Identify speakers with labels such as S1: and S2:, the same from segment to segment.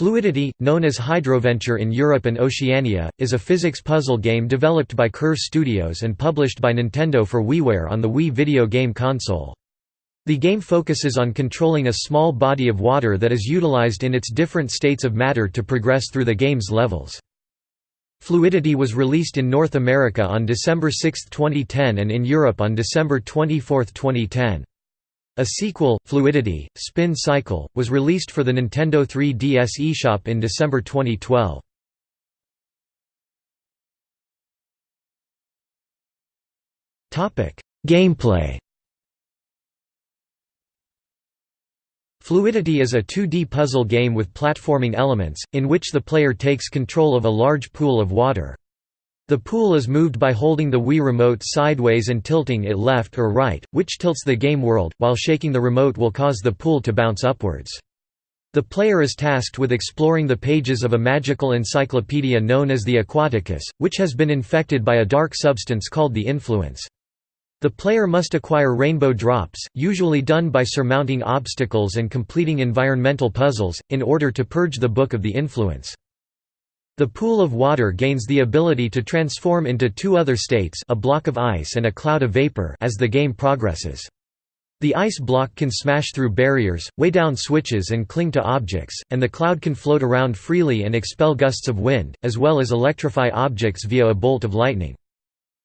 S1: Fluidity, known as Hydroventure in Europe and Oceania, is a physics puzzle game developed by Curve Studios and published by Nintendo for WiiWare on the Wii video game console. The game focuses on controlling a small body of water that is utilized in its different states of matter to progress through the game's levels. Fluidity was released in North America on December 6, 2010 and in Europe on December 24, 2010. A sequel, Fluidity, Spin Cycle, was released for the Nintendo 3DS eShop in December 2012. Gameplay Fluidity is a 2D puzzle game with platforming elements, in which the player takes control of a large pool of water. The pool is moved by holding the Wii Remote sideways and tilting it left or right, which tilts the game world, while shaking the remote will cause the pool to bounce upwards. The player is tasked with exploring the pages of a magical encyclopedia known as the Aquaticus, which has been infected by a dark substance called the Influence. The player must acquire rainbow drops, usually done by surmounting obstacles and completing environmental puzzles, in order to purge the Book of the Influence. The pool of water gains the ability to transform into two other states a block of ice and a cloud of vapor as the game progresses. The ice block can smash through barriers, weigh down switches and cling to objects, and the cloud can float around freely and expel gusts of wind, as well as electrify objects via a bolt of lightning.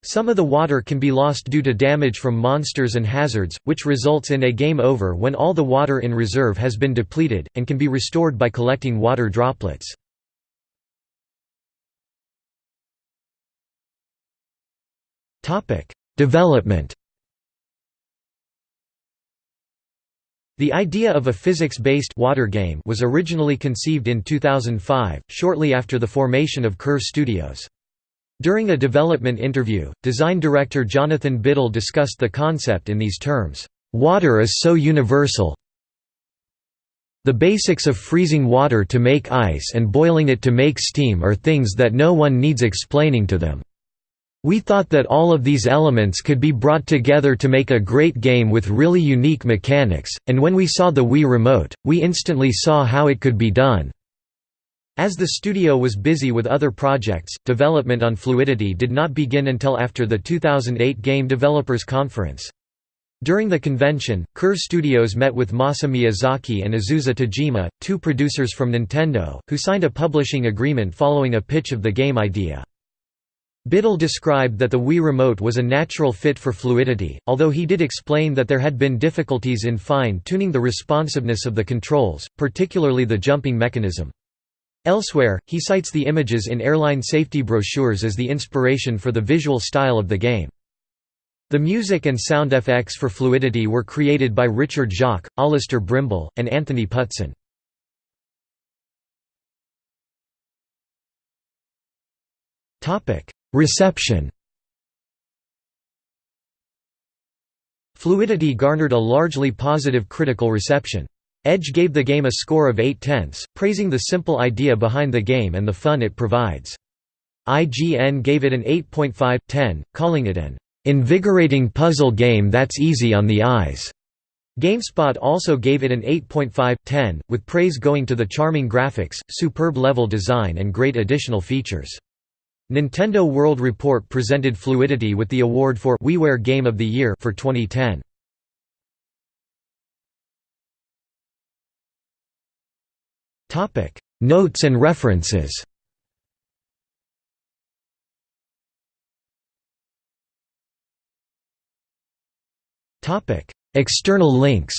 S1: Some of the water can be lost due to damage from monsters and hazards, which results in a game over when all the water in reserve has been depleted, and can be restored by collecting water droplets. Topic: Development. The idea of a physics-based water game was originally conceived in 2005, shortly after the formation of Curve Studios. During a development interview, design director Jonathan Biddle discussed the concept in these terms, "...water is so universal the basics of freezing water to make ice and boiling it to make steam are things that no one needs explaining to them." We thought that all of these elements could be brought together to make a great game with really unique mechanics, and when we saw the Wii Remote, we instantly saw how it could be done. As the studio was busy with other projects, development on Fluidity did not begin until after the 2008 Game Developers Conference. During the convention, Curve Studios met with Masa Miyazaki and Azusa Tajima, two producers from Nintendo, who signed a publishing agreement following a pitch of the game idea. Biddle described that the Wii Remote was a natural fit for fluidity, although he did explain that there had been difficulties in fine-tuning the responsiveness of the controls, particularly the jumping mechanism. Elsewhere, he cites the images in airline safety brochures as the inspiration for the visual style of the game. The music and sound effects for Fluidity were created by Richard Jacques, Alistair Brimble, and Anthony Putson. Reception Fluidity garnered a largely positive critical reception. Edge gave the game a score of 8 tenths, praising the simple idea behind the game and the fun it provides. IGN gave it an 8.5/10, calling it an invigorating puzzle game that's easy on the eyes. GameSpot also gave it an 8.5/10, with praise going to the charming graphics, superb level design and great additional features. Nintendo World Report presented Fluidity with the award for WiiWare Game of the Year for 2010. Topic: Notes and references. Topic: External links.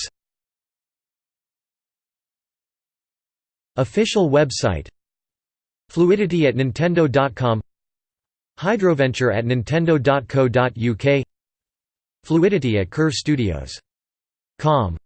S1: Official website Fluidity at Nintendo.com Hydroventure at nintendo.co.uk Fluidity at Curve Studios. Com